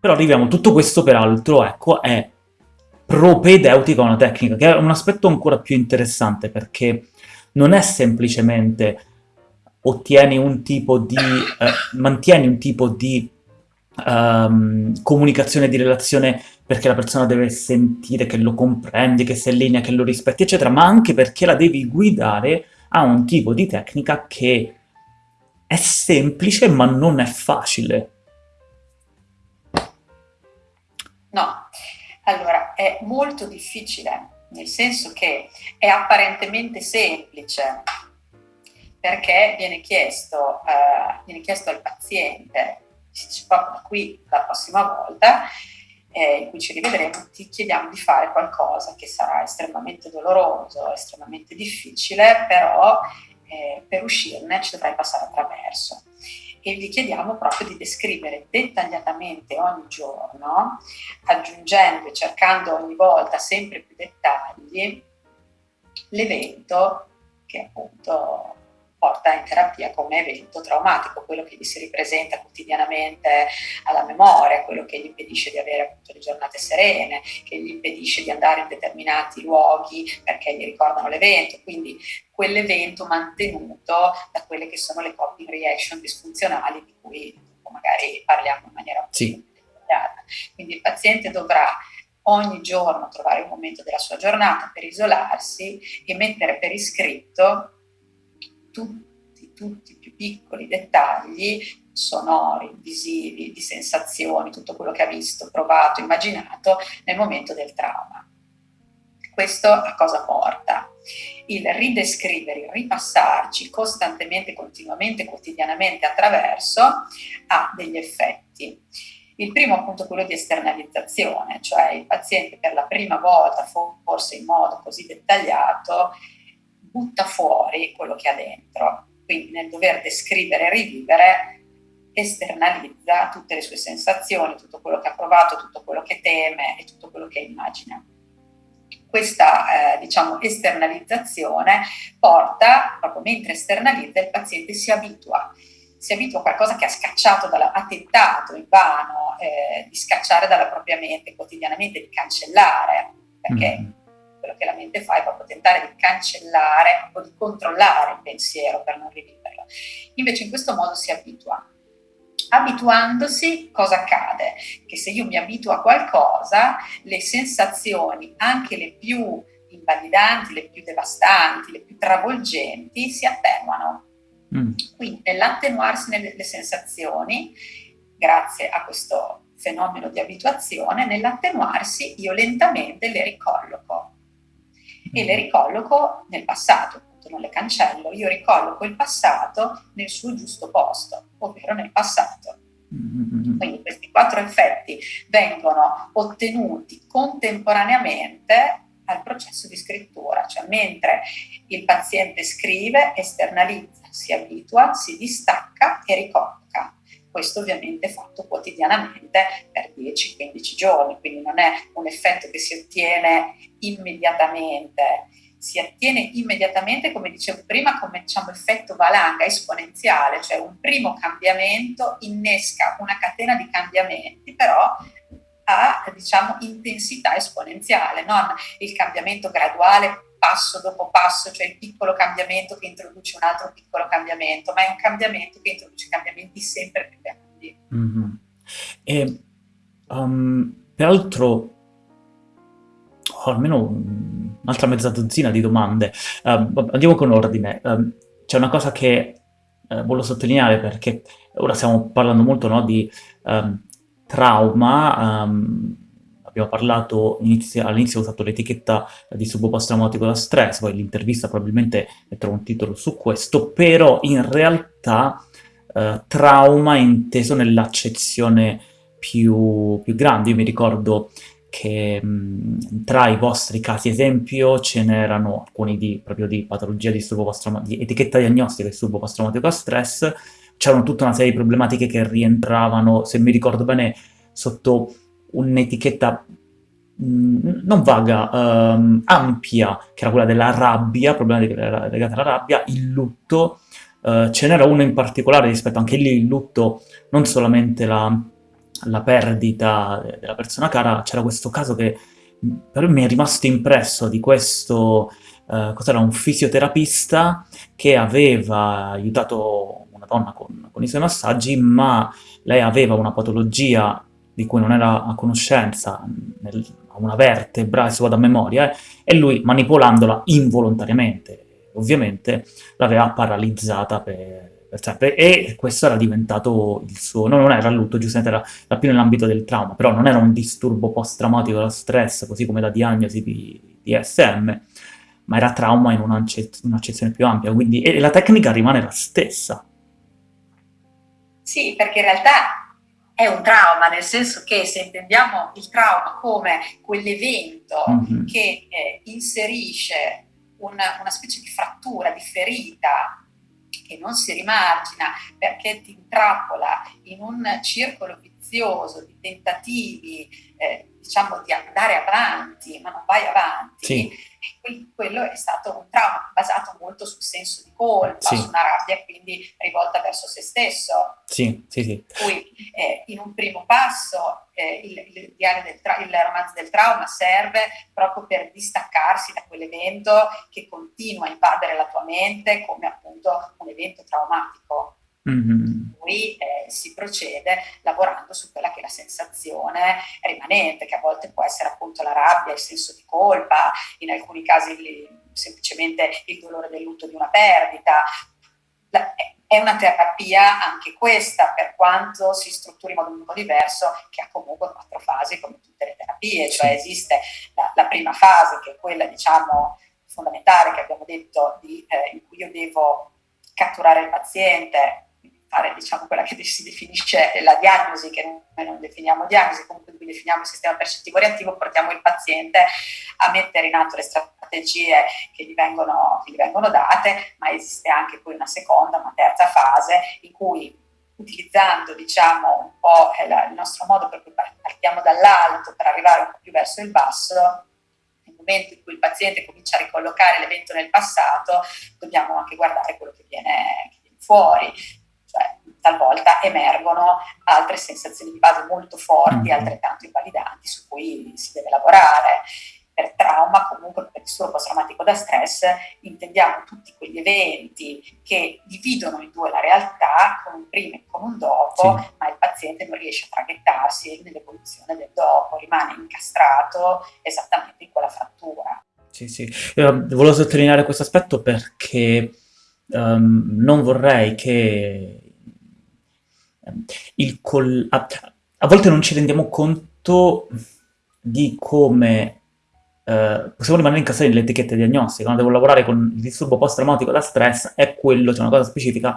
Però arriviamo, tutto questo peraltro, ecco, è propedeutico a una tecnica, che è un aspetto ancora più interessante, perché non è semplicemente ottieni un tipo di... Eh, mantieni un tipo di um, comunicazione di relazione perché la persona deve sentire che lo comprendi, che sei in linea, che lo rispetti, eccetera, ma anche perché la devi guidare a un tipo di tecnica che è semplice ma non è facile. Allora è molto difficile, nel senso che è apparentemente semplice, perché viene chiesto, uh, viene chiesto al paziente, dice proprio qui la prossima volta, eh, in cui ci rivedremo, ti chiediamo di fare qualcosa che sarà estremamente doloroso, estremamente difficile, però eh, per uscirne ci dovrai passare attraverso e vi chiediamo proprio di descrivere dettagliatamente ogni giorno, aggiungendo e cercando ogni volta sempre più dettagli, l'evento che appunto porta in terapia come evento traumatico, quello che gli si ripresenta quotidianamente alla memoria, quello che gli impedisce di avere appunto le giornate serene, che gli impedisce di andare in determinati luoghi perché gli ricordano l'evento, quindi quell'evento mantenuto da quelle che sono le coping reaction disfunzionali di cui magari parliamo in maniera sì. dettagliata. Quindi il paziente dovrà ogni giorno trovare un momento della sua giornata per isolarsi e mettere per iscritto tutti, tutti i più piccoli dettagli sonori, visivi, di sensazioni, tutto quello che ha visto, provato, immaginato nel momento del trauma. Questo a cosa porta? Il ridescrivere, il ripassarci costantemente, continuamente, quotidianamente attraverso ha degli effetti. Il primo appunto quello di esternalizzazione, cioè il paziente per la prima volta, forse in modo così dettagliato, butta fuori quello che ha dentro. Quindi nel dover descrivere e rivivere esternalizza tutte le sue sensazioni, tutto quello che ha provato, tutto quello che teme e tutto quello che immagina. Questa eh, diciamo, esternalizzazione porta, proprio mentre esternalizza, il paziente si abitua, si abitua a qualcosa che ha scacciato, dalla, ha tentato in vano eh, di scacciare dalla propria mente quotidianamente, di cancellare, perché mm quello che la mente fa è proprio tentare di cancellare o di controllare il pensiero per non riviverlo. Invece in questo modo si abitua. Abituandosi, cosa accade? Che se io mi abituo a qualcosa, le sensazioni, anche le più invalidanti, le più devastanti, le più travolgenti, si attenuano. Mm. Quindi nell'attenuarsi nelle sensazioni, grazie a questo fenomeno di abituazione, nell'attenuarsi io lentamente le ricolloco e le ricolloco nel passato, appunto non le cancello, io ricolloco il passato nel suo giusto posto, ovvero nel passato. Mm-hmm. Quindi questi quattro effetti vengono ottenuti contemporaneamente al processo di scrittura, cioè mentre il paziente scrive, esternalizza, si abitua, si distacca e ricolloca. Questo ovviamente fatto quotidianamente per 10-15 giorni, quindi non è un effetto che si ottiene immediatamente, si ottiene immediatamente, come dicevo prima, come diciamo, effetto valanga esponenziale, cioè un primo cambiamento innesca una catena di cambiamenti, però a diciamo, intensità esponenziale, non il cambiamento graduale passo dopo passo, cioè il piccolo cambiamento che introduce un altro piccolo cambiamento, ma è un cambiamento che introduce cambiamenti sempre più grandi. Mm-hmm. E, um, peraltro, ho almeno un'altra mezza dozzina di domande. Uh, andiamo con ordine. Uh, c'è una cosa che uh, voglio sottolineare perché ora stiamo parlando molto no, di um, trauma, um, abbiamo parlato, all'inizio ho usato l'etichetta di disturbo post-traumatico da stress, poi l'intervista probabilmente metterò un titolo su questo, però in realtà eh, trauma è inteso nell'accezione più, più grande. Io mi ricordo che mh, tra i vostri casi esempio ce n'erano alcuni di, proprio di patologia di disturbo post-traumatico, di etichetta diagnostica di disturbo post-traumatico da stress, c'erano tutta una serie di problematiche che rientravano, se mi ricordo bene, sotto un'etichetta mm, non vaga, um, ampia, che era quella della rabbia, problematiche legate alla rabbia, il lutto, uh, ce n'era uno in particolare rispetto anche lì il lutto, non solamente la, la perdita della persona cara, c'era questo caso che per me è rimasto impresso di questo, eh, cos'era, un fisioterapista che aveva aiutato una donna con, con i suoi massaggi, ma lei aveva una patologia di cui non era a conoscenza, nel, una vertebra, adesso vado a memoria, eh, e lui manipolandola involontariamente, ovviamente l'aveva paralizzata per, per sempre, e questo era diventato il suo, no, non era lutto, giustamente era, era più nell'ambito del trauma, però non era un disturbo post-traumatico da stress, così come la diagnosi di DSM, ma era trauma in un'accezione più ampia, quindi, e la tecnica rimane la stessa. Sì, perché in realtà è un trauma, nel senso che se intendiamo il trauma come quell'evento mm-hmm. che eh, inserisce una, una specie di frattura, di ferita che non si rimargina perché ti intrappola in un circolo vizioso di tentativi, eh, diciamo, di andare avanti, ma non vai avanti, sì quello è stato un trauma basato molto sul senso di colpa, sì. su una rabbia quindi rivolta verso se stesso. Sì, sì, sì. Cui eh, in un primo passo eh, il, il, il romanzo del trauma serve proprio per distaccarsi da quell'evento che continua a invadere la tua mente come appunto un evento traumatico. Mm-hmm. Poi eh, si procede lavorando su quella che è la sensazione rimanente, che a volte può essere appunto la rabbia, il senso di colpa, in alcuni casi il, semplicemente il dolore del lutto di una perdita. La, è una terapia anche questa, per quanto si strutturi in modo un po' diverso, che ha comunque quattro fasi come tutte le terapie, cioè esiste la, la prima fase che è quella diciamo fondamentale che abbiamo detto di, eh, in cui io devo catturare il paziente, fare diciamo, quella che si definisce la diagnosi, che noi non definiamo diagnosi, comunque qui definiamo il sistema percettivo reattivo, portiamo il paziente a mettere in atto le strategie che gli vengono, che gli vengono date, ma esiste anche poi una seconda, una terza fase in cui utilizzando diciamo, un po' il nostro modo per cui partiamo dall'alto per arrivare un po' più verso il basso, nel momento in cui il paziente comincia a ricollocare l'evento nel passato, dobbiamo anche guardare quello che viene, che viene fuori talvolta emergono altre sensazioni di base molto forti, mm-hmm. altrettanto invalidanti, su cui si deve lavorare. Per trauma, comunque per disturbo post-traumatico da stress, intendiamo tutti quegli eventi che dividono in due la realtà, con un prima e con un dopo, sì. ma il paziente non riesce a traghettarsi nell'evoluzione del dopo, rimane incastrato esattamente in quella frattura. Sì, sì. Io volevo sottolineare questo aspetto perché um, non vorrei che il col- a, a, volte non ci rendiamo conto di come eh, possiamo rimanere incastrati nelle etichette diagnostiche. Quando devo lavorare con il disturbo post-traumatico da stress, è quello, c'è una cosa specifica,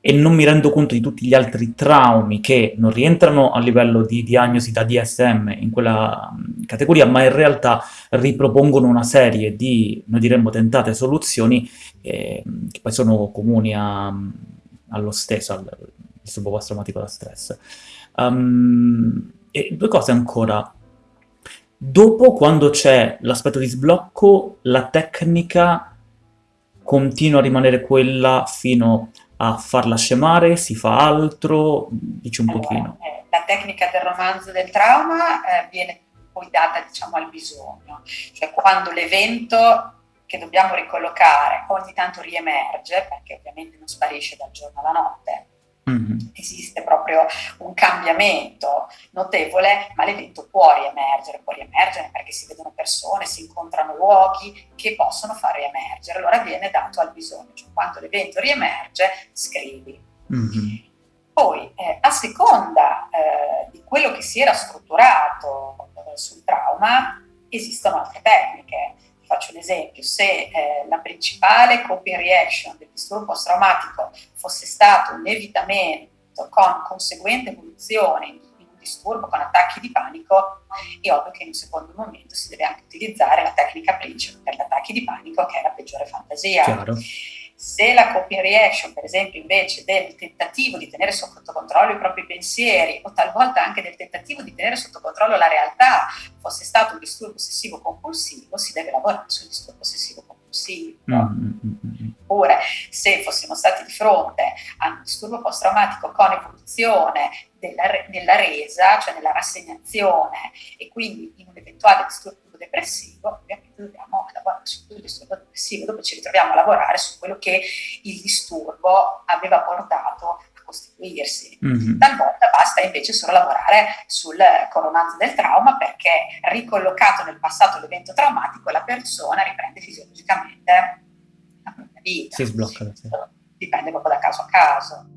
e non mi rendo conto di tutti gli altri traumi che non rientrano a livello di diagnosi da DSM in quella categoria, ma in realtà ripropongono una serie di, noi diremmo, tentate soluzioni eh, che poi sono comuni a, allo stesso, al disturbo post-traumatico da stress. Um, e due cose ancora. Dopo, quando c'è l'aspetto di sblocco, la tecnica continua a rimanere quella fino a farla scemare, si fa altro, dici un allora, pochino. Eh, la tecnica del romanzo del trauma eh, viene poi data diciamo al bisogno, cioè quando l'evento che dobbiamo ricollocare ogni tanto riemerge, perché ovviamente non sparisce dal giorno alla notte, Mm-hmm. Esiste proprio un cambiamento notevole, ma l'evento può riemergere, può riemergere perché si vedono persone, si incontrano luoghi che possono far riemergere. Allora viene dato al bisogno, cioè quando l'evento riemerge, scrivi. Mm-hmm. Poi, eh, a seconda eh, di quello che si era strutturato eh, sul trauma, esistono altre tecniche Faccio un esempio, se eh, la principale coping reaction del disturbo post-traumatico fosse stato un evitamento con conseguente evoluzione in un disturbo con attacchi di panico, è ovvio che in un secondo momento si deve anche utilizzare la tecnica principe per gli attacchi di panico, che è la peggiore fantasia. Chiaro. Se la coping reaction, per esempio, invece del tentativo di tenere sotto controllo i propri pensieri o talvolta anche del tentativo di tenere sotto controllo la realtà fosse stato un disturbo ossessivo compulsivo, si deve lavorare sul disturbo ossessivo compulsivo. Mm-hmm. Oppure, se fossimo stati di fronte a un disturbo post-traumatico con evoluzione della, nella resa, cioè nella rassegnazione e quindi in un eventuale disturbo depressivo, ovviamente dobbiamo lavorare su quel disturbo depressivo, dove ci ritroviamo a lavorare su quello che il disturbo aveva portato a costituirsi. Mm-hmm. Talvolta basta invece solo lavorare sul coronante del trauma perché ricollocato nel passato l'evento traumatico la persona riprende fisiologicamente la propria vita. Si sblocca. Sì. Dipende proprio da caso a caso.